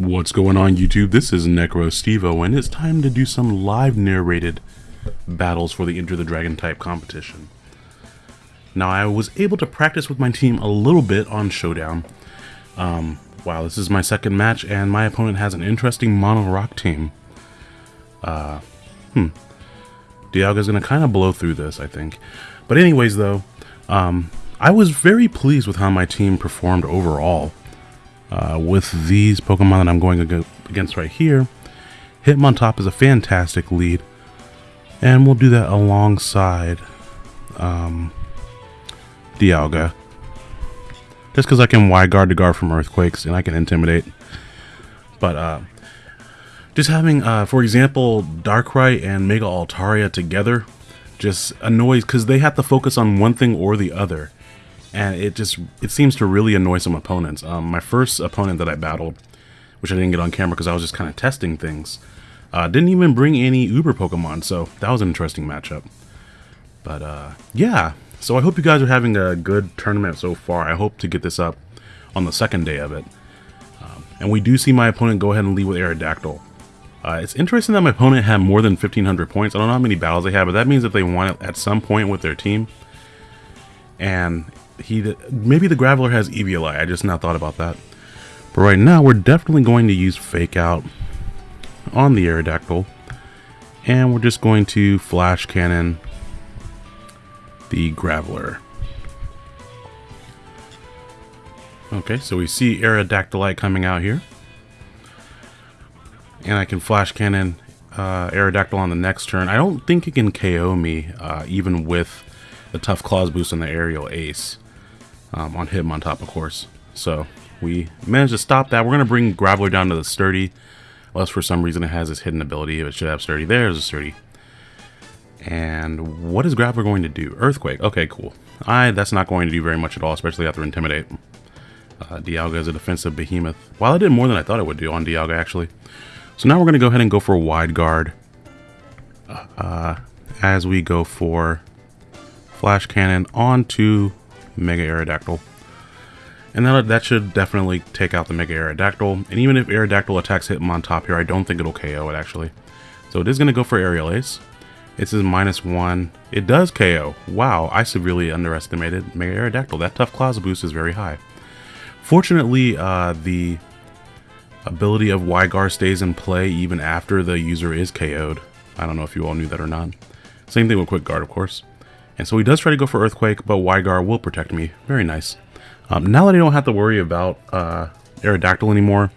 What's going on YouTube? This is Necro Stevo and it's time to do some live narrated battles for the Enter the Dragon type competition. Now I was able to practice with my team a little bit on Showdown. Um, wow, this is my second match and my opponent has an interesting mono rock team. Uh, hmm. Dialga's gonna kind of blow through this, I think. But anyways though, um, I was very pleased with how my team performed overall. Uh, with these Pokemon that I'm going against right here, Hitmontop is a fantastic lead. And we'll do that alongside um, Dialga. Just because I can wide guard to guard from Earthquakes and I can Intimidate. But uh, just having, uh, for example, Darkrai and Mega Altaria together just annoys because they have to focus on one thing or the other and it just it seems to really annoy some opponents. Um, my first opponent that I battled, which I didn't get on camera because I was just kind of testing things, uh, didn't even bring any Uber Pokemon, so that was an interesting matchup. But uh, yeah, so I hope you guys are having a good tournament so far. I hope to get this up on the second day of it. Um, and we do see my opponent go ahead and lead with Aerodactyl. Uh, it's interesting that my opponent had more than 1,500 points. I don't know how many battles they have, but that means that they won it at some point with their team. And he maybe the Graveler has Eviolite. I just not thought about that. But right now, we're definitely going to use Fake Out on the Aerodactyl. And we're just going to Flash Cannon the Graveler. Okay, so we see Aerodactylite coming out here. And I can Flash Cannon uh, Aerodactyl on the next turn. I don't think it can KO me, uh, even with the Tough Claws boost and the Aerial Ace um, on top, of course. So we managed to stop that. We're going to bring Graveler down to the Sturdy. Unless for some reason it has this hidden ability. If it should have Sturdy, there's a Sturdy. And what is Graveler going to do? Earthquake. Okay, cool. I That's not going to do very much at all, especially after Intimidate. Uh, Dialga is a defensive behemoth. While I did more than I thought it would do on Dialga, actually. So now we're going to go ahead and go for a wide guard. Uh, as we go for Flash Cannon onto Mega Aerodactyl. And that, that should definitely take out the Mega Aerodactyl. And even if Aerodactyl attacks him on Hitmontop here, I don't think it'll KO it actually. So it is going to go for Aerial Ace. It's his minus one. It does KO. Wow, I severely underestimated Mega Aerodactyl. That Tough Claws boost is very high. Fortunately, uh, the ability of Wide Guard stays in play even after the user is KO'd. I don't know if you all knew that or not. Same thing with Quick Guard, of course. And so he does try to go for Earthquake, but Wide Guard will protect me. Very nice. Um, now that I don't have to worry about uh, Aerodactyl anymore,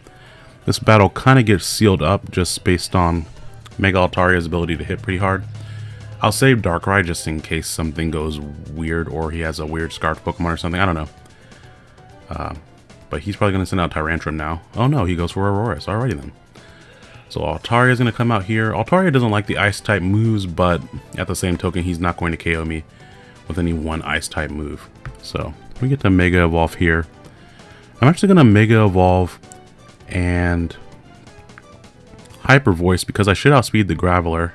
this battle kind of gets sealed up just based on Mega Altaria's ability to hit pretty hard. I'll save Darkrai just in case something goes weird or he has a weird Scarf Pokemon or something. I don't know. Uh, but he's probably going to send out Tyrantrum now. Oh no, he goes for Aurorus. Alrighty then. So Altaria is going to come out here. Altaria doesn't like the ice type moves, but at the same token, he's not going to KO me with any one ice type move. So we get to Mega Evolve here. I'm actually going to Mega Evolve and Hyper Voice because I should outspeed the Graveler.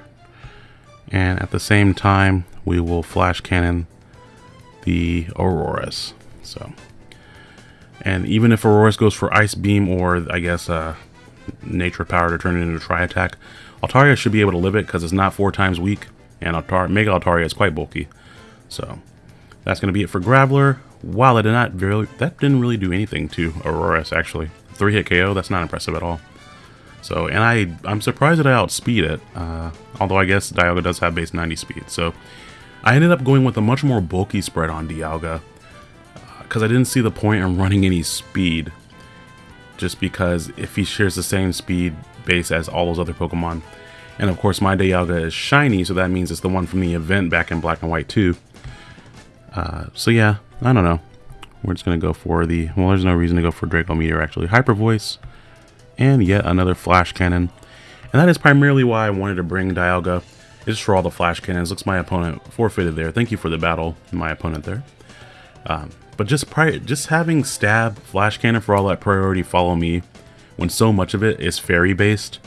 And at the same time, we will Flash Cannon the Aurorus. So, and even if Aurorus goes for Ice Beam or I guess uh, nature power to turn it into a tri attack. Altaria should be able to live it because it's not four times weak, and Altar Mega Altaria is quite bulky. So that's going to be it for Graveler. Wow, that did not really that didn't really do anything to Aurorus actually. Three hit KO, that's not impressive at all. So, and I I'm surprised that I outspeed it. Uh, although I guess Dialga does have base 90 speed. So I ended up going with a much more bulky spread on Dialga because uh, I didn't see the point in running any speed just because if he shares the same speed base as all those other Pokemon. And of course my Dialga is shiny, so that means it's the one from the event back in Black and White too. Uh, so yeah, I don't know. We're just going to go for the... Well, there's no reason to go for Draco Meteor actually. Hyper Voice, and yet another Flash Cannon. And that is primarily why I wanted to bring Dialga, It's for all the Flash Cannons. Looks my opponent forfeited there. Thank you for the battle, my opponent there. Um, but just just having stab, flash cannon for all that priority follow me, when so much of it is fairy based,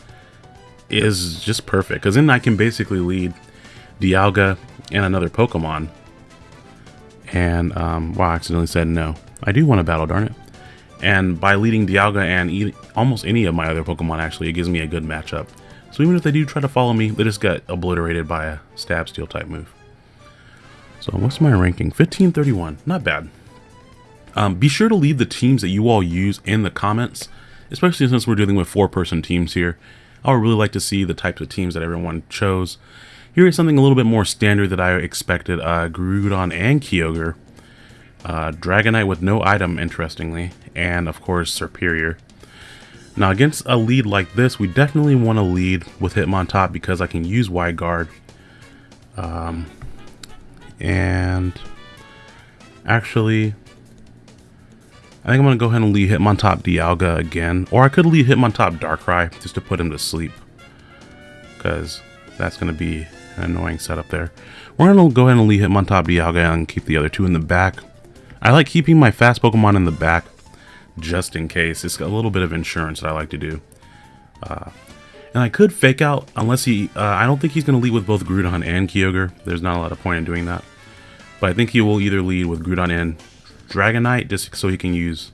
is just perfect. Because then I can basically lead Dialga and another Pokemon. And, um, wow, I accidentally said no. I do want to battle, darn it. And by leading Dialga and e almost any of my other Pokemon, actually, it gives me a good matchup. So even if they do try to follow me, they just get obliterated by a Stab Steel type move. So what's my ranking? 1531. Not bad. Um, be sure to leave the teams that you all use in the comments, especially since we're dealing with four-person teams here. I would really like to see the types of teams that everyone chose. Here is something a little bit more standard that I expected. Uh, Groudon and Kyogre. Uh, Dragonite with no item, interestingly. And, of course, Serperior. Now, against a lead like this, we definitely want to lead with Hitmontop because I can use Wide Guard. Um, and actually, I think I'm to go ahead and lead Hitmontop Dialga again. Or I could lead Hitmontop Darkrai just to put him to sleep. Because that's to be an annoying setup there. We're to go ahead and lead Hitmontop Dialga and keep the other two in the back. I like keeping my fast Pokemon in the back just in case. It's a little bit of insurance that I like to do. Uh, and I could fake out, unless he... Uh, I don't think he's to lead with both Groudon and Kyogre. There's not a lot of point in doing that. But I think he will either lead with Groudon and Dragonite, just so he can use...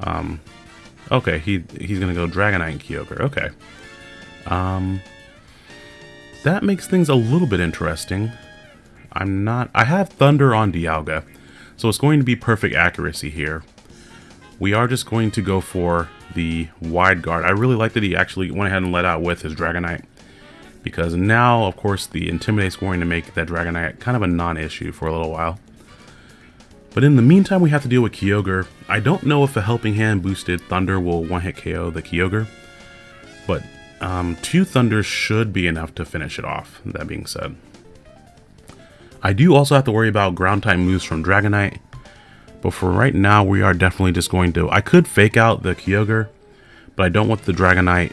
Um, okay, he he's going to go Dragonite and Kyogre. Okay. Um, that makes things a little bit interesting. I'm not... I have Thunder on Dialga, so it's going to be perfect accuracy here. We are just going to go for the wide guard. I really like that he actually went ahead and let out with his Dragonite. Because now, of course, the Intimidate is going to make that Dragonite kind of a non-issue for a little while. But in the meantime, we have to deal with Kyogre. I don't know if a Helping Hand boosted Thunder will one-hit KO the Kyogre. But um, two Thunders should be enough to finish it off, that being said. I do also have to worry about Ground-type moves from Dragonite. But for right now, we are definitely just going to... I could fake out the Kyogre, but I don't want the Dragonite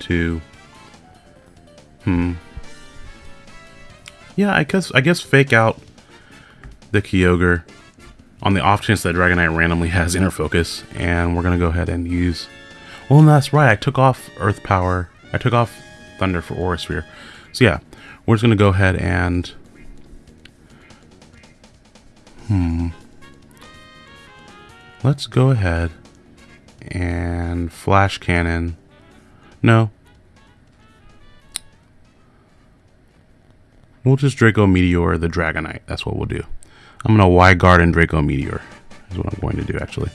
to... Hmm. Yeah, I guess I guess fake out the Kyogre on the off chance that Dragonite randomly has Inner Focus, and we're to go ahead and use... Well, that's right, I took off Earth Power. I took off Thunder for Aura Sphere. So yeah, we're just to go ahead and... Hmm... Let's go ahead and flash cannon. No. We'll just Draco Meteor the Dragonite. That's what we'll do. I'm to wide guard and Draco Meteor. Is what I'm going to do actually.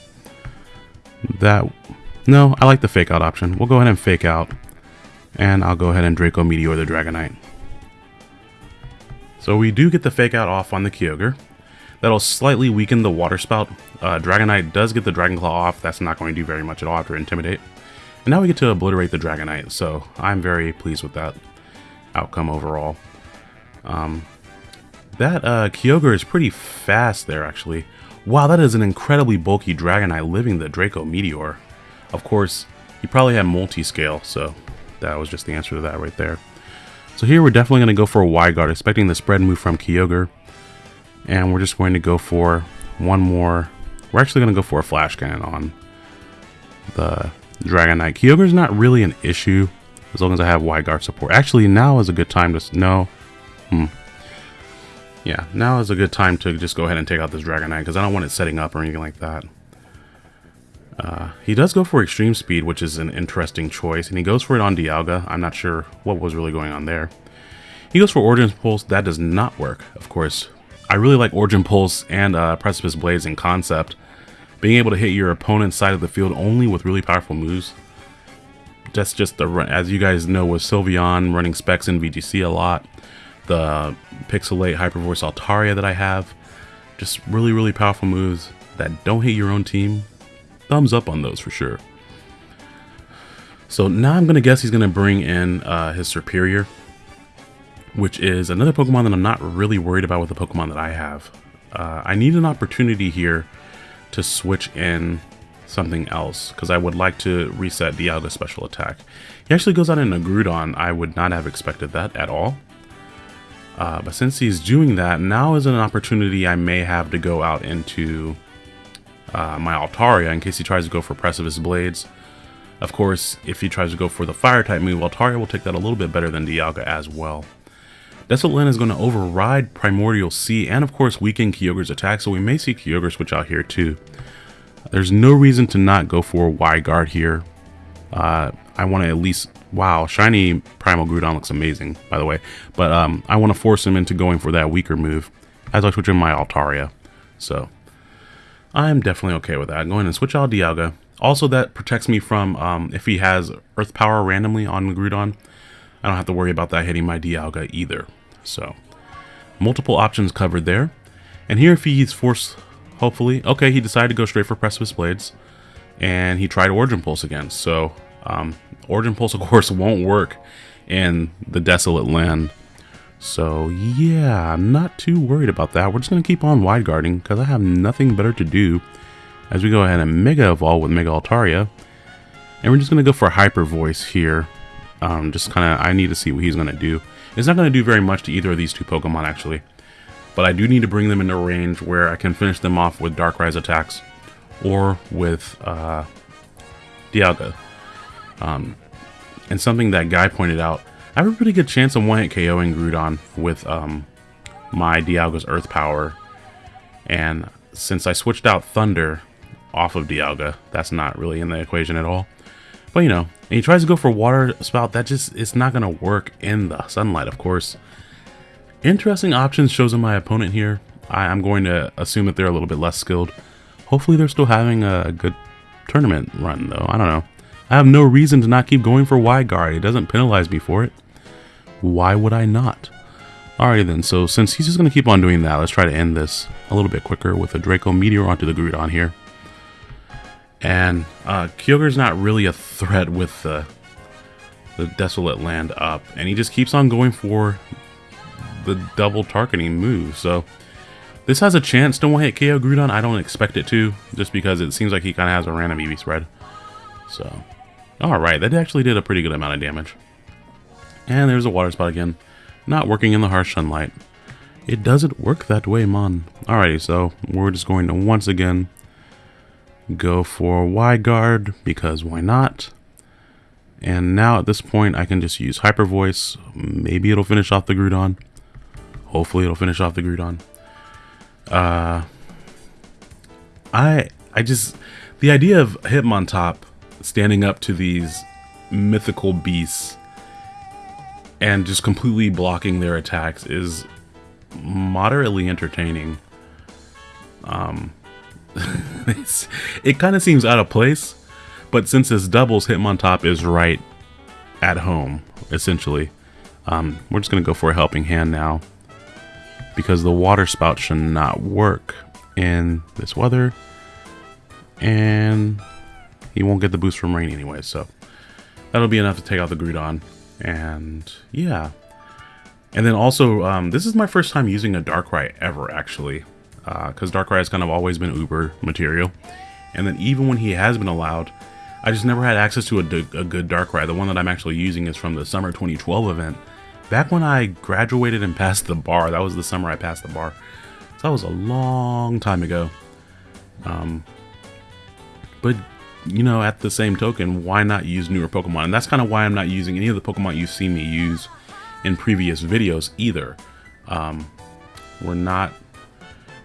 That No, I like the fake out option. We'll go ahead and fake out. And I'll go ahead and Draco Meteor the Dragonite. So we do get the fake out off on the Kyogre. That'll slightly weaken the Water Spout. Uh, Dragonite does get the Dragon Claw off. That's not going to do very much at all after Intimidate. And now we get to obliterate the Dragonite, so I'm very pleased with that outcome overall. Um, that uh, Kyogre is pretty fast there, actually. Wow, that is an incredibly bulky Dragonite living the Draco Meteor. Of course, he probably had multi-scale, so that was just the answer to that right there. So here we're definitely going to go for a wide guard, expecting the spread move from Kyogre. And we're just going to go for one more. We're actually going to go for a flash cannon on the Dragonite. Kyogre is not really an issue as long as I have wide guard support. Actually, now is a good time to... No. Hmm. Yeah, now is a good time to just go ahead and take out this Dragonite because I don't want it setting up or anything like that. Uh, he does go for extreme speed, which is an interesting choice, and he goes for it on Dialga. I'm not sure what was really going on there. He goes for Origin Pulse. That does not work, of course. I really like Origin Pulse and uh, Precipice Blades in concept. Being able to hit your opponent's side of the field only with really powerful moves. That's just the as you guys know with Sylveon running specs in VGC a lot. The Pixelate Hyper Voice Altaria that I have. Just really, really powerful moves that don't hit your own team. Thumbs up on those for sure. So now I'm going to guess he's going to bring in uh, his Serperior, which is another Pokemon that I'm not really worried about with the Pokemon that I have. Uh, I need an opportunity here to switch in something else because I would like to reset Dialga's special attack. He actually goes out in a Groudon. I would not have expected that at all. Uh, but since he's doing that, now is an opportunity I may have to go out into uh, my Altaria in case he tries to go for Precipice Blades. Of course, if he tries to go for the Fire-type move, Altaria will take that a little bit better than Dialga as well. Desolate is going to override Primordial Sea and of course weaken Kyogre's attack, so we may see Kyogre switch out here too. There's no reason to not go for Wide guard here. Uh, I want to at least wow, shiny Primal Groudon looks amazing, by the way. But um, I want to force him into going for that weaker move as I switch in my Altaria. So I'm definitely okay with that. Going and switch out Dialga. Also, that protects me from um, if he has Earth Power randomly on Groudon. I don't have to worry about that hitting my Dialga either. So, multiple options covered there. And here if he's forced, hopefully, okay, he decided to go straight for Precipice Blades. And he tried Origin Pulse again. So, um, Origin Pulse, of course, won't work in the Desolate Land. So, yeah, I'm not too worried about that. We're just going to keep on wide guarding because I have nothing better to do as we go ahead and Mega Evolve with Mega Altaria. And we're just going to go for Hyper Voice here. Um, just kind of, I need to see what he's going to do. It's not going to do very much to either of these two Pokemon, actually. But I do need to bring them into range where I can finish them off with Darkrai attacks or with uh, Dialga. Um, and something that Guy pointed out, I have a pretty good chance of one-hit KOing Groudon with um, my Dialga's Earth Power. And since I switched out Thunder off of Dialga, that's not really in the equation at all. But you know, and he tries to go for Water Spout, that just, it's not going to work in the sunlight, of course. Interesting options chosen my opponent here. I, am going to assume that they're a little bit less skilled. Hopefully they're still having a good tournament run, though. I don't know. I have no reason to not keep going for Wide guard. It doesn't penalize me for it. Why would I not? Alrighty then, so since he's just going to keep on doing that, let's try to end this a little bit quicker with a Draco Meteor onto the Groudon here. And uh, Kyogre's not really a threat with the, the Desolate Land up, and he just keeps on going for the double targeting move, so... This has a chance to one-hit KO Groudon. I don't expect it to, just because it seems like he kind of has a random EV spread. So, Alright, that actually did a pretty good amount of damage. And there's a water spout again. Not working in the harsh sunlight. It doesn't work that way, man. Alrighty, so we're just going to once again go for Wide guard because why not? And now at this point I can just use Hyper Voice. Maybe it'll finish off the Groudon. Hopefully it'll finish off the Groudon. Uh, I I just the idea of Hitmontop standing up to these mythical beasts and just completely blocking their attacks is moderately entertaining. Um, it kind of seems out of place, but since this doubles, Hitmontop is right at home, essentially. Um, we're just going to go for a helping hand now because the water spout should not work in this weather. And he won't get the boost from rain anyway, so that'll be enough to take out the Groudon. And yeah. And then also, um, this is my first time using a Darkrai ever, actually. Because uh, Darkrai has kind of always been Uber material. And then even when he has been allowed, I just never had access to a, a good Darkrai. The one that I'm actually using is from the summer 2012 event. Back when I graduated and passed the bar, that was the summer I passed the bar. So that was a long time ago. Um, but you know, at the same token, why not use newer Pokemon? And that's kind of why I'm not using any of the Pokemon you've seen me use in previous videos either. Um, we're not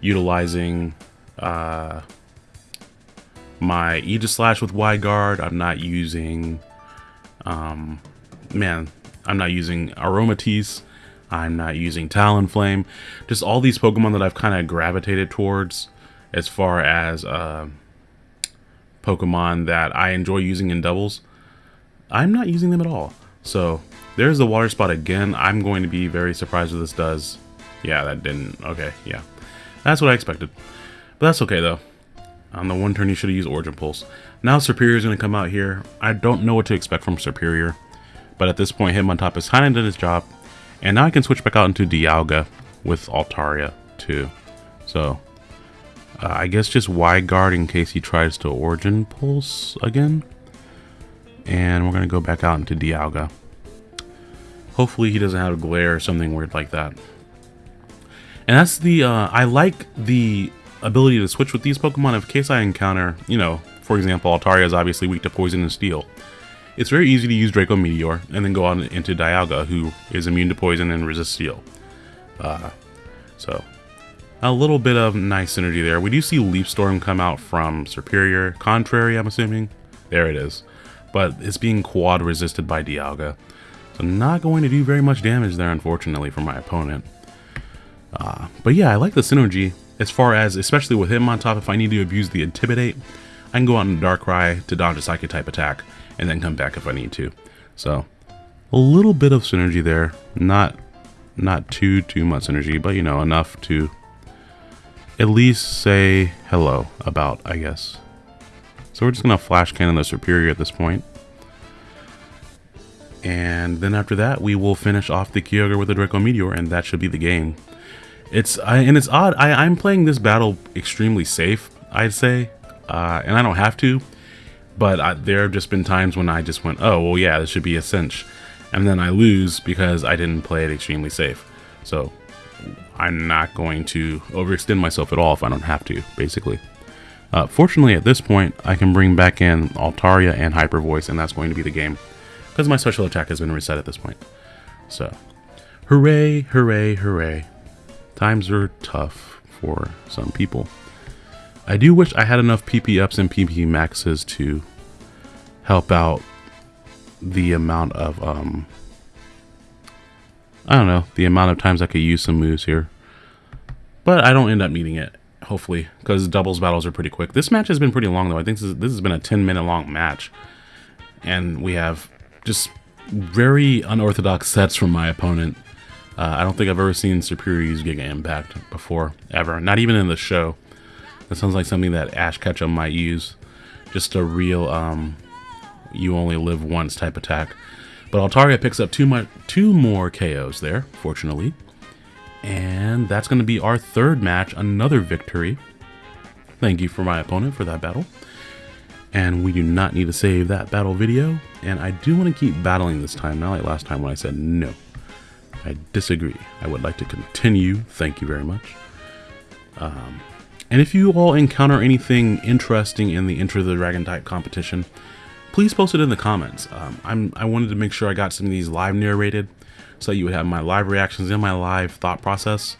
utilizing uh, my Aegislash with Wide Guard. I'm not using, um, man, I'm not using Aromatisse. I'm not using Talonflame. Just all these Pokemon that I've kind of gravitated towards as far as uh, Pokemon that I enjoy using in doubles, I'm not using them at all. So there's the water spout again. I'm going to be very surprised what this does. Yeah, that didn't. Okay, yeah. That's what I expected. But that's okay, though. On the one turn, you should have used Origin Pulse. Now Serperior is going to come out here. I don't know what to expect from Serperior. But at this point, Hitmontop has kind of done his job. And now I can switch back out into Dialga with Altaria, too. So, uh, I guess just Wide guard in case he tries to Origin Pulse again. And we're going to go back out into Dialga. Hopefully he doesn't have a glare or something weird like that. And that's the, uh, I like the ability to switch with these Pokemon in case I encounter, you know, for example, Altaria is obviously weak to Poison and Steel. It's very easy to use Draco Meteor and then go on into Dialga, who is immune to Poison and resists Steel. Uh, so, a little bit of nice synergy there. We do see Leaf Storm come out from Serperior. Contrary, I'm assuming. There it is. But it's being quad resisted by Dialga. So not going to do very much damage there, unfortunately, for my opponent. Uh, but yeah, I like the synergy as far as, especially with Hitmontop, if I need to abuse the Intimidate, I can go out in Darkrai to dodge a Psychic type attack, and then come back if I need to. So, a little bit of synergy there. Not not too, too much synergy, but you know, enough to at least say hello about, I guess. So we're just to flash cannon the Serperior at this point. And then after that, we will finish off the Kyogre with the Draco Meteor, and that should be the game. It's I, And it's odd, I, I'm playing this battle extremely safe, I'd say. Uh, and I don't have to, but I, there have just been times when I just went, oh, well, yeah, this should be a cinch. And then I lose because I didn't play it extremely safe. So I'm not going to overextend myself at all if I don't have to, basically. Uh, fortunately, at this point, I can bring back in Altaria and Hyper Voice, and that's going to be the game, because my special attack has been reset at this point. So, hooray, hooray, hooray. Times are tough for some people. I do wish I had enough PP ups and PP maxes to help out the amount of um, I don't know, the amount of times I could use some moves here. But I don't end up needing it, hopefully, because doubles battles are pretty quick. This match has been pretty long, though. I think this, is, this has been a 10-minute long match. And we have just very unorthodox sets from my opponent. Uh, I don't think I've ever seen Serperior use Giga Impact before, ever. Not even in the show. That sounds like something that Ash Ketchum might use. Just a real, um, you only live once type attack. But Altaria picks up two, more, two more KOs there, fortunately. And that's going to be our third match, another victory. Thank you for my opponent for that battle. And we do not need to save that battle video. And I do want to keep battling this time, not like last time when I said no. I disagree. I would like to continue. Thank you very much. Um, and if you all encounter anything interesting in the Enter the Dragon type competition, please post it in the comments. Um, I'm, I wanted to make sure I got some of these live narrated so you would have my live reactions and my live thought process.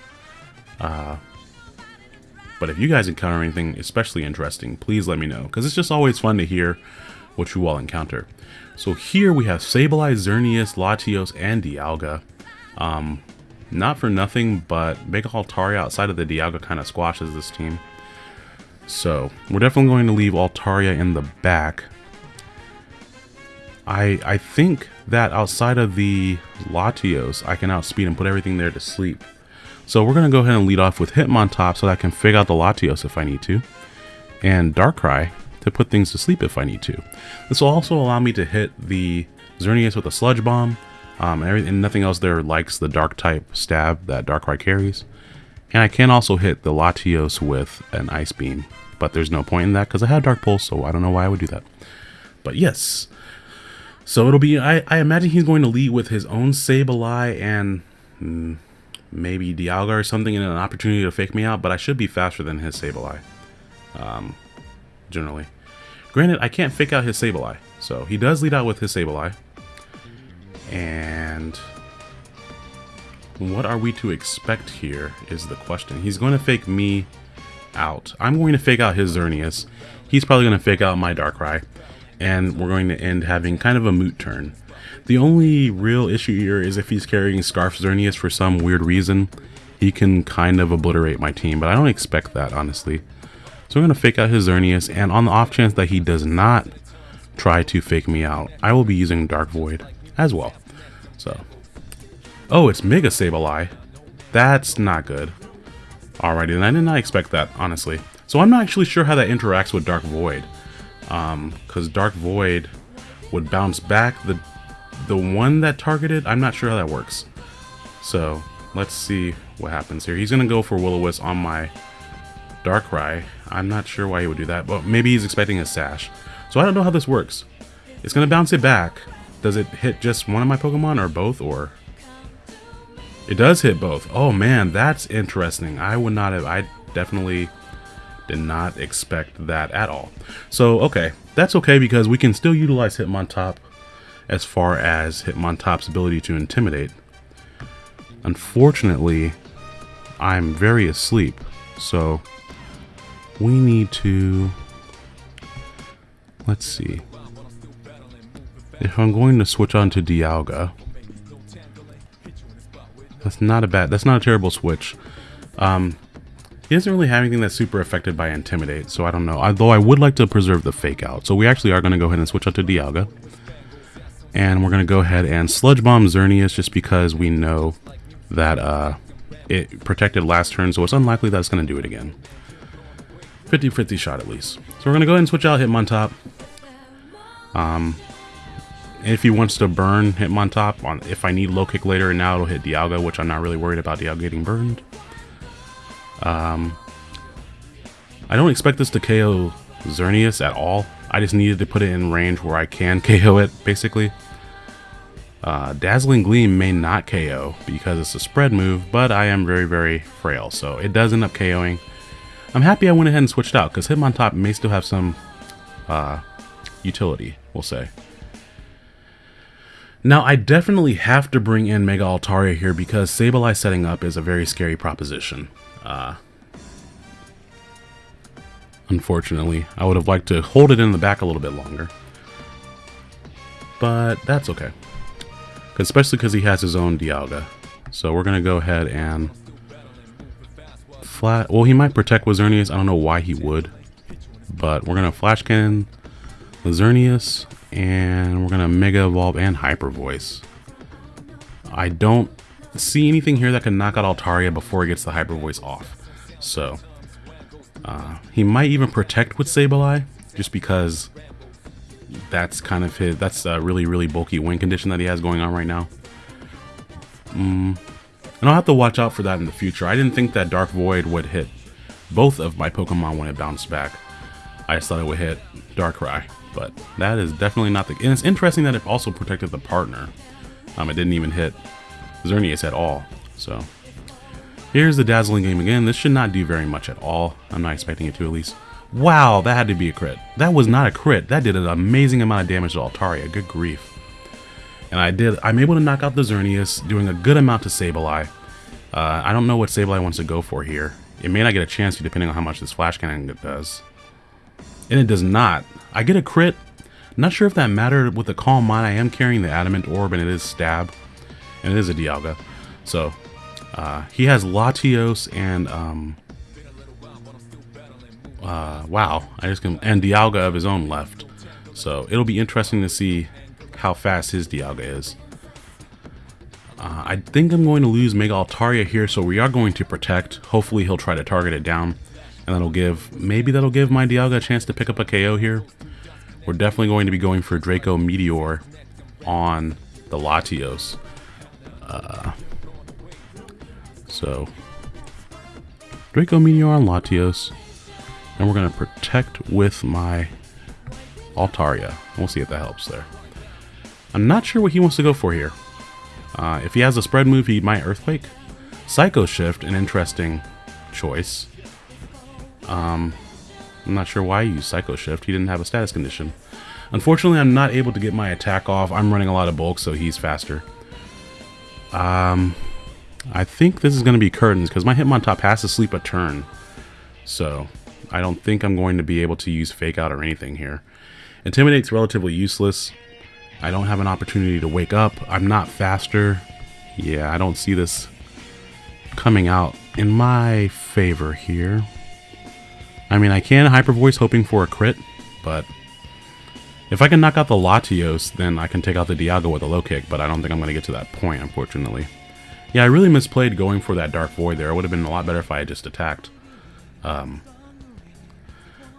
Uh, but if you guys encounter anything especially interesting, please let me know because it's just always fun to hear what you all encounter. So here we have Sableye, Xerneas, Latios, and Dialga. Um, not for nothing, but Mega Altaria outside of the Dialga kind of squashes this team. So we're definitely going to leave Altaria in the back. I I think that outside of the Latios, I can outspeed and put everything there to sleep. So we're going to go ahead and lead off with Hitmontop so that I can figure out the Latios if I need to. And Darkrai to put things to sleep if I need to. This will also allow me to hit the Xerneas with a Sludge Bomb. Um, and, and nothing else there likes the Dark type stab that Darkrai carries. And I can also hit the Latios with an Ice Beam. But there's no point in that because I have Dark Pulse, so I don't know why I would do that. But yes, so it'll be, I, I imagine he's going to lead with his own Sableye and mm, maybe Dialga or something and an opportunity to fake me out, but I should be faster than his Sableye, um, generally. Granted, I can't fake out his Sableye, so he does lead out with his Sableye. And what are we to expect here is the question. He's going to fake me out. I'm going to fake out his Xerneas. He's probably going to fake out my Darkrai and we're going to end having kind of a moot turn. The only real issue here is if he's carrying Scarf Xerneas for some weird reason, he can kind of obliterate my team, but I don't expect that, honestly. So I'm going to fake out his Xerneas, and on the off chance that he does not try to fake me out, I will be using Dark Void as well. So, oh, it's Mega Sableye. That's not good. Alrighty, and I did not expect that, honestly. So I'm not actually sure how that interacts with Dark Void because um, Dark Void would bounce back the the one that targeted. I'm not sure how that works. So let's see what happens here. He's gonna go for Will-O-Wisp on my Darkrai. I'm not sure why he would do that, but maybe he's expecting a Sash. So I don't know how this works. It's gonna bounce it back. Does it hit just one of my Pokemon or both or? It does hit both. Oh man, that's interesting. I would not have, I definitely did not expect that at all. So, okay, that's okay because we can still utilize Hitmontop as far as Hitmontop's ability to intimidate. Unfortunately, I'm very asleep. So we need to, let's see. If I'm going to switch on to Dialga, that's not a bad, that's not a terrible switch. Um, he doesn't really have anything that's super affected by Intimidate, so I don't know. Although I would like to preserve the Fake Out. So we actually are going to go ahead and switch out to Dialga. And we're going to go ahead and Sludge Bomb Xerneas just because we know that uh, it protected last turn, so it's unlikely that it's going to do it again. 50-50 shot at least. So we're going to go ahead and switch out Hitmontop. Um, if he wants to burn Hitmontop, on, if I need low kick later, and now it'll hit Dialga, which I'm not really worried about Dialga getting burned. Um, I don't expect this to KO Xerneas at all. I just needed to put it in range where I can KO it, basically. Uh, Dazzling Gleam may not KO because it's a spread move, but I am very, very frail, so it does end up KOing. I'm happy I went ahead and switched out, because Hitmontop may still have some uh, utility, we'll say. Now, I definitely have to bring in Mega Altaria here because Sableye setting up is a very scary proposition. Uh, unfortunately, I would have liked to hold it in the back a little bit longer. But that's okay. Especially because he has his own Dialga. So we're going to go ahead and... Flat... Well, he might protect Wizernius. I don't know why he would. But we're going to Flash Cannon Xerneas, and we're to Mega Evolve and Hyper Voice. I don't see anything here that can knock out Altaria before he gets the Hyper Voice off. So, uh, he might even protect with Sableye, just because that's kind of his, that's a really, really bulky win condition that he has going on right now. Mm, and I'll have to watch out for that in the future. I didn't think that Dark Void would hit both of my Pokemon when it bounced back. I just thought it would hit Darkrai, but that is definitely not the... And it's interesting that it also protected the partner. Um, it didn't even hit Xerneas at all. So here's the Dazzling Gleam again. This should not do very much at all. I'm not expecting it to at least. Wow, that had to be a crit. That was not a crit. That did an amazing amount of damage to Altaria. Good grief. And I did. I'm able to knock out the Xerneas, doing a good amount to Sableye. Uh, I don't know what Sableye wants to go for here. It may not get a chance to depending on how much this Flash Cannon does. And it does not. I get a crit. Not sure if that mattered with the Calm Mind. I am carrying the Adamant Orb and it is Stab and it is a Dialga. So uh, he has Latios and um, uh, wow, I just can and Dialga of his own left. So it'll be interesting to see how fast his Dialga is. Uh, I think I'm going to lose Mega Altaria here, so we are going to protect. Hopefully he'll try to target it down, and that'll give maybe that'll give my Dialga a chance to pick up a KO here. We're definitely going to be going for Draco Meteor on the Latios. Uh, so, Draco Meteor on Latios. And we're going to protect with my Altaria. We'll see if that helps there. I'm not sure what he wants to go for here. Uh, if he has a spread move, he might Earthquake. Psycho Shift, an interesting choice. Um, I'm not sure why he used Psycho Shift. He didn't have a status condition. Unfortunately, I'm not able to get my attack off. I'm running a lot of bulk, so he's faster. Um, I think this is going to be curtains because my Hitmontop has to sleep a turn. So I don't think I'm going to be able to use fake out or anything here. Intimidate's relatively useless. I don't have an opportunity to wake up. I'm not faster. Yeah, I don't see this coming out in my favor here. I mean, I can Hyper Voice hoping for a crit, but if I can knock out the Latios, then I can take out the Dialga with a low kick, but I don't think I'm going to get to that point, unfortunately. Yeah, I really misplayed going for that Dark Void there. It would have been a lot better if I had just attacked. Um,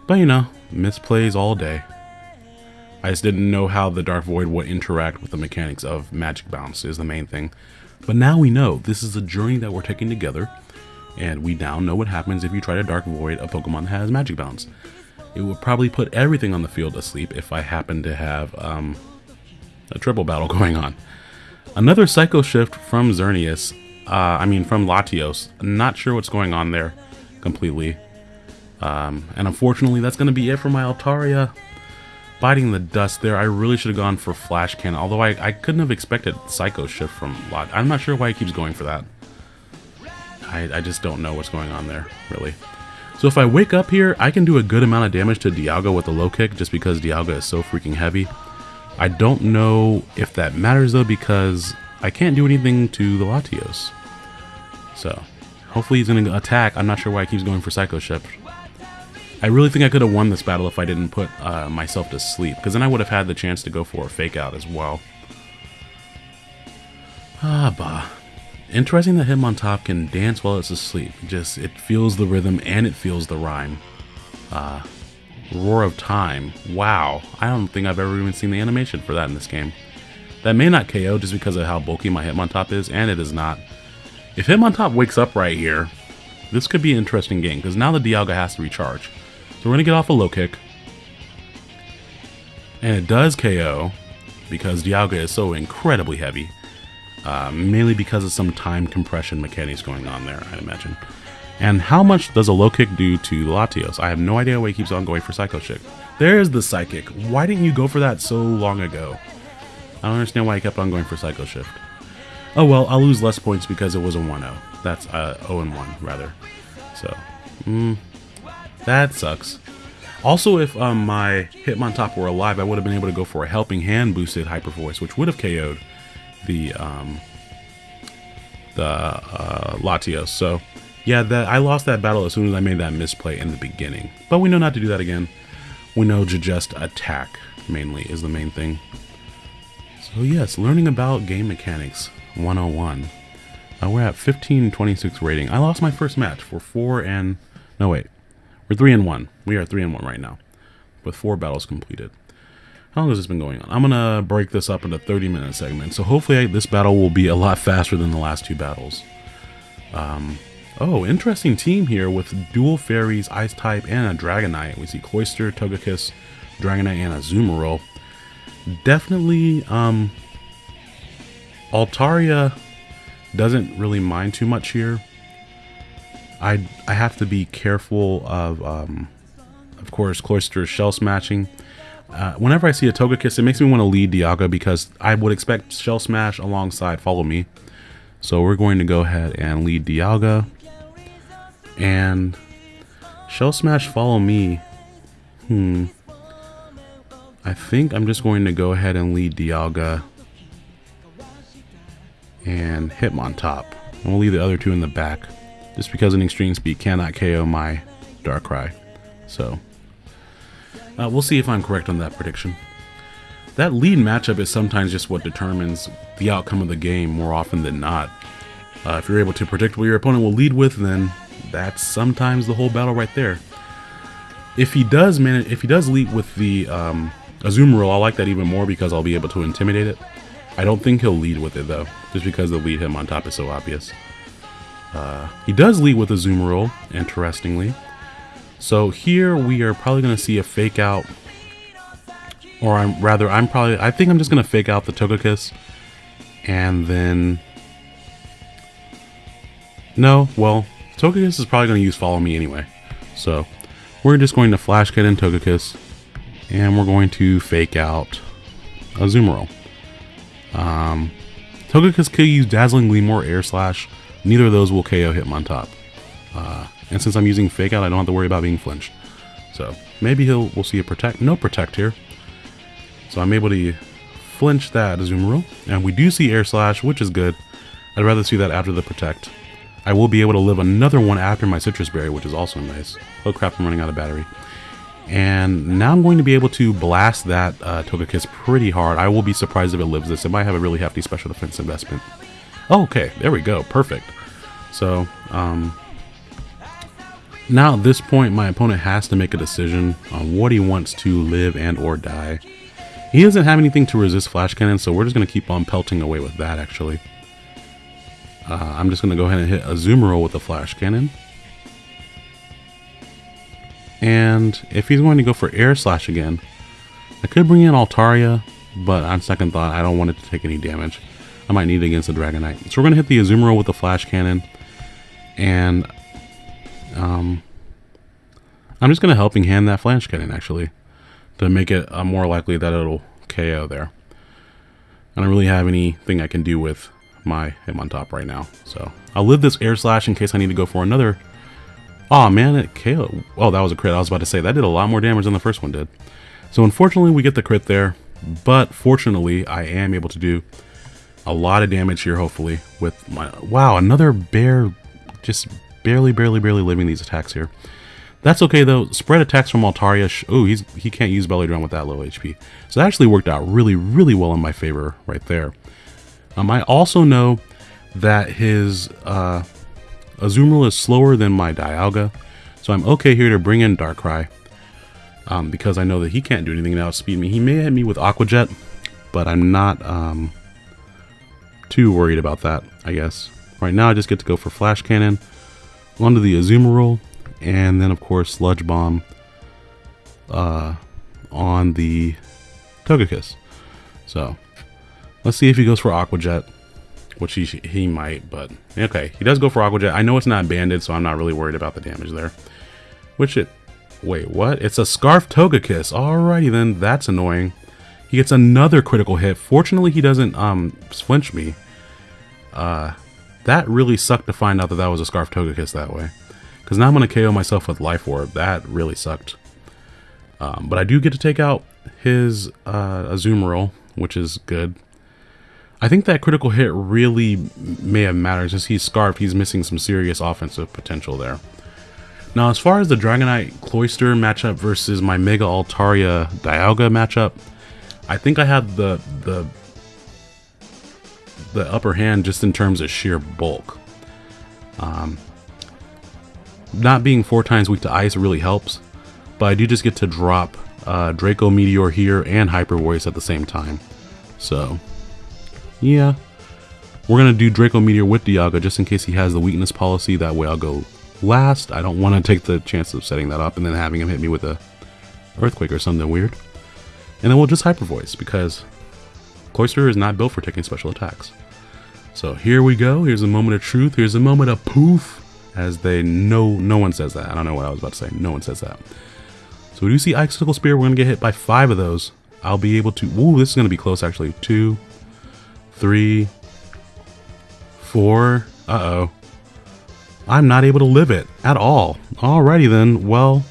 but, you know, misplays all day. I just didn't know how the Dark Void would interact with the mechanics of Magic Bounce is the main thing. But now we know. This is a journey that we're taking together. And we now know what happens if you try to Dark Void a Pokemon that has Magic Bounce it would probably put everything on the field asleep if I happen to have um, a triple battle going on. Another Psycho Shift from Xerneas, uh, I mean from Latios. Not sure what's going on there completely. Um, and unfortunately, that's going to be it for my Altaria. Biting the dust there, I really should have gone for Flash Cannon, although I, I couldn't have expected Psycho Shift from Lot. I'm not sure why he keeps going for that. I, I just don't know what's going on there, really. So if I wake up here, I can do a good amount of damage to Dialga with a low kick just because Dialga is so freaking heavy. I don't know if that matters though because I can't do anything to the Latios. So hopefully he's going to attack. I'm not sure why he keeps going for Psycho Shift. I really think I could have won this battle if I didn't put uh, myself to sleep because then I would have had the chance to go for a fake out as well. Ah, bah. Interesting that Hitmontop can dance while it's asleep. Just, it feels the rhythm and it feels the rhyme. Uh, Roar of Time. Wow. I don't think I've ever even seen the animation for that in this game. That may not KO just because of how bulky my Hitmontop is, and it is not. If Hitmontop wakes up right here, this could be an interesting game, because now the Dialga has to recharge. So we're going to get off a low kick. And it does KO, because Dialga is so incredibly heavy. Uh, mainly because of some time compression mechanics going on there, I'd imagine. And how much does a low kick do to Latios? I have no idea why he keeps on going for Psycho Shift. There's the Psychic. Why didn't you go for that so long ago? I don't understand why he kept on going for Psycho Shift. Oh well, I'll lose less points because it was a 1-0. That's uh, 0-1, rather. So, mm, that sucks. Also, if um, my Hitmontop were alive, I would have been able to go for a Helping Hand boosted Hyper Voice, which would have KO'd the um, the uh, Latios. So yeah, that I lost that battle as soon as I made that misplay in the beginning. But we know not to do that again. We know to just attack mainly is the main thing. So yes, learning about game mechanics 101. Uh, we're at 1526 rating. I lost my first match for four and no wait, we're three and one. We are three and one right now, with four battles completed. How long has this been going on? I'm to break this up into 30 minute segments. So hopefully I, this battle will be a lot faster than the last two battles. Um, oh, interesting team here with dual fairies, ice type, and a Dragonite. We see Cloyster, Togekiss, Dragonite, and a Azumarill. Definitely, um, Altaria doesn't really mind too much here. I I have to be careful of, um, of course, Cloyster's shell smashing. Uh, whenever I see a Togekiss, it makes me want to lead Dialga because I would expect Shell Smash alongside Follow Me. So we're going to go ahead and lead Dialga. And Shell Smash Follow Me. Hmm. I think I'm just going to go ahead and lead Dialga. And Hitmontop. And we'll leave the other two in the back. Just because an Extreme Speed cannot KO my Darkrai. So uh, we'll see if I'm correct on that prediction. That lead matchup is sometimes just what determines the outcome of the game more often than not. Uh, if you're able to predict what your opponent will lead with, then that's sometimes the whole battle right there. If he does manage, if he does lead with the um, Azumarill, I like that even more because I'll be able to intimidate it. I don't think he'll lead with it though, just because the lead Hitmontop is so obvious. Uh, he does lead with Azumarill, interestingly. So here we are probably going to see a fake out. Or I'm rather, I'm probably, I think I'm just going to fake out the Togekiss. And then... No, well, Togekiss is probably going to use Follow Me anyway. So we're just going to Flash Cannon Togekiss. And we're going to fake out Azumarill. Um, Togekiss could use Dazzling Gleam or Air Slash. Neither of those will KO Hitmontop. Uh, and since I'm using Fake Out, I don't have to worry about being flinched. So maybe he'll we'll see a Protect. No Protect here. So I'm able to flinch that Azumarill. And we do see Air Slash, which is good. I'd rather see that after the Protect. I will be able to live another one after my Sitrus Berry, which is also nice. Oh crap, I'm running out of battery. And now I'm going to be able to blast that uh, Togekiss pretty hard. I will be surprised if it lives this. It might have a really hefty special defense investment. Oh, okay, there we go. Perfect. So, um, now at this point, my opponent has to make a decision on what he wants to live and or die. He doesn't have anything to resist Flash Cannon, so we're just going to keep on pelting away with that, actually. Uh, I'm just going to go ahead and hit Azumarill with the Flash Cannon. And if he's going to go for Air Slash again, I could bring in Altaria, but on second thought, I don't want it to take any damage. I might need it against the Dragonite. So we're going to hit the Azumarill with the Flash Cannon. And um, I'm just going to helping hand that Flash Cannon, actually, to make it uh, more likely that it'll KO there. I don't really have anything I can do with my Hitmontop right now. So I'll live this air slash in case I need to go for another. Oh man, it KO. Oh, that was a crit. I was about to say that did a lot more damage than the first one did. So unfortunately, we get the crit there, but fortunately, I am able to do a lot of damage here. Hopefully, with my wow, another bear, just barely, barely, barely living these attacks here. That's okay though. Spread attacks from Altaria. Oh, he's he can't use Belly Drum with that low HP. So that actually worked out really, really well in my favor right there. Um, I also know that his uh, Azumarill is slower than my Dialga, so I'm okay here to bring in Darkrai. Um, because I know that he can't do anything to outspeed me. He may hit me with Aqua Jet, but I'm not um, too worried about that, I guess. Right now I just get to go for Flash Cannon onto the Azumarill, and then of course Sludge Bomb uh, on the Togekiss. So Let's see if he goes for Aqua Jet, which he, he might, but okay. He does go for Aqua Jet. I know it's not banded, so I'm not really worried about the damage there. Which it, wait, what? It's a Scarf Togekiss. Alrighty then, that's annoying. He gets another critical hit. Fortunately, he doesn't um flinch me. Uh, that really sucked to find out that that was a Scarf Togekiss that way. Because now I'm going to KO myself with Life Orb. That really sucked. Um, but I do get to take out his uh, Azumarill, which is good. I think that critical hit really may have mattered since he's scarfed. He's missing some serious offensive potential there. Now, as far as the Dragonite Cloyster matchup versus my Mega Altaria Dialga matchup, I think I have the the the upper hand just in terms of sheer bulk. Um, not being four times weak to ice really helps, but I do just get to drop uh, Draco Meteor here and Hyper Voice at the same time. So yeah. We're going to do Draco Meteor with Dialga just in case he has the weakness policy. That way I'll go last. I don't want to take the chance of setting that up and then having him hit me with a Earthquake or something weird. And then we'll just Hyper Voice because Cloyster is not built for taking special attacks. So here we go. Here's a moment of truth. Here's a moment of poof. As they know, no one says that. I don't know what I was about to say. No one says that. So we do see Icicle Spear. We're going to get hit by five of those. I'll be able to... Ooh, this is going to be close actually. Two, three, four. Uh-oh. I'm not able to live it at all. Alrighty then. Well,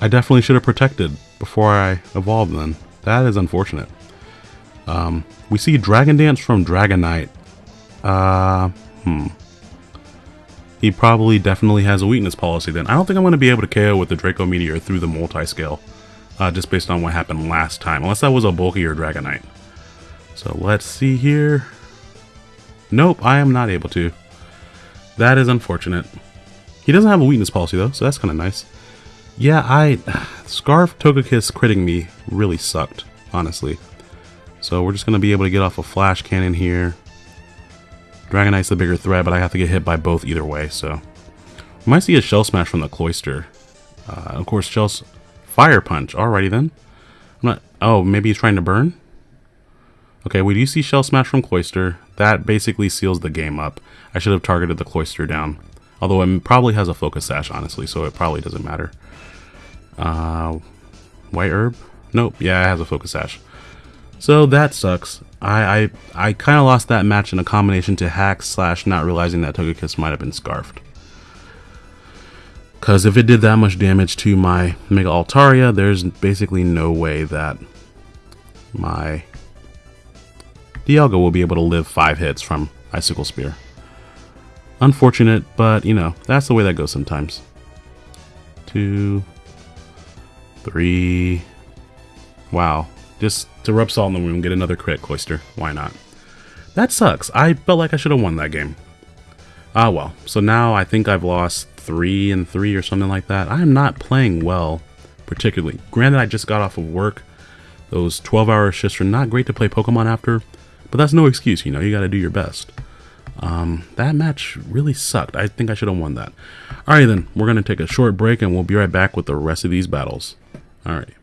I definitely should have protected before I evolved then. That is unfortunate. Um, we see Dragon Dance from Dragonite. Uh, hmm. He probably definitely has a weakness policy then. I don't think I'm going to be able to KO with the Draco Meteor through the multi-scale. Uh, just based on what happened last time. Unless that was a bulkier Dragonite. So let's see here. Nope, I am not able to. That is unfortunate. He doesn't have a weakness policy though, so that's kind of nice. Yeah, I... Scarf Togekiss critting me really sucked, honestly. So we're just going to be able to get off a Flash Cannon here. Dragonite's the bigger threat, but I have to get hit by both either way, so... We might see a Shell Smash from the Cloyster. Uh, of course, Shell's Fire Punch. Alrighty then. I'm not... Oh, maybe he's trying to burn? Okay, we do see Shell Smash from Cloyster. That basically seals the game up. I should have targeted the Cloyster down. Although it probably has a Focus Sash, honestly, so it probably doesn't matter. Uh, white Herb? Nope, yeah, it has a Focus Sash. So that sucks. I I, I kind of lost that match in a combination to hack slash not realizing that Togekiss might have been Scarfed. Because if it did that much damage to my Mega Altaria, there's basically no way that my Dialga will be able to live 5 hits from Icicle Spear. Unfortunate, but you know, that's the way that goes sometimes. Two, three, wow. Just to rub salt in the wound, get another crit, Cloyster. Why not? That sucks. I felt like I should have won that game. Ah well, so now I think I've lost 3 and 3 or something like that. I am not playing well, particularly. Granted, I just got off of work. Those 12 hour shifts are not great to play Pokemon after, but that's no excuse, you know, you got to do your best. Um, that match really sucked. I think I should have won that. Alright then, we're to take a short break and we'll be right back with the rest of these battles. Alright.